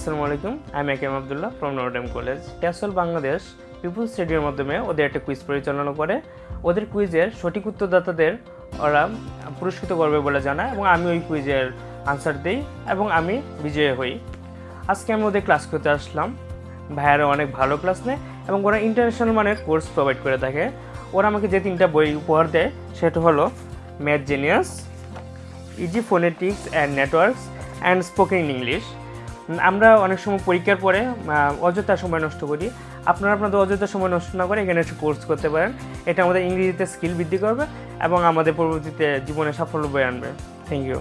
আসসালামু আলাইকুম। আমি AKM Abdullah from Notre Dame college castle Bangladesh people স্টেডিয়ামের মাধ্যমে ওদের একটা কুইজ পরিচালনা করে। ওদের কুইজের সঠিক উত্তরদাতাদের ওরা পুরস্কৃত করবে বলে জানা এবং আমি ওই কুইজের আনসার দিই এবং আমি বিজয়ী হই। আজকে আমি ওদের ক্লাস করতে আসলাম। ভাইয়ারা অনেক ভালো ক্লাস নেয় এবং ওরা ইন্টারন্যাশনাল মানের কোর্স প্রোভাইড করে থাকে। ওরা আমাকে যে তিনটা বই উপহার দেয়, সেটা হলো math genius easy phonetics and networks and spoken English আমরা অনেক সময় পরীক্ষার পরে অযথা সময় নষ্ট করি। আপনারা আপনাদের অযথা সময় নষ্ট না করে এখানে একটু কোর্স করতে পারেন। এটা আমাদের ইংরেজিতে স্কিল বৃদ্ধি করবে এবং আমাদের পরবর্তীতে জীবনে সাফল্য বয়ে আনবে। Thank you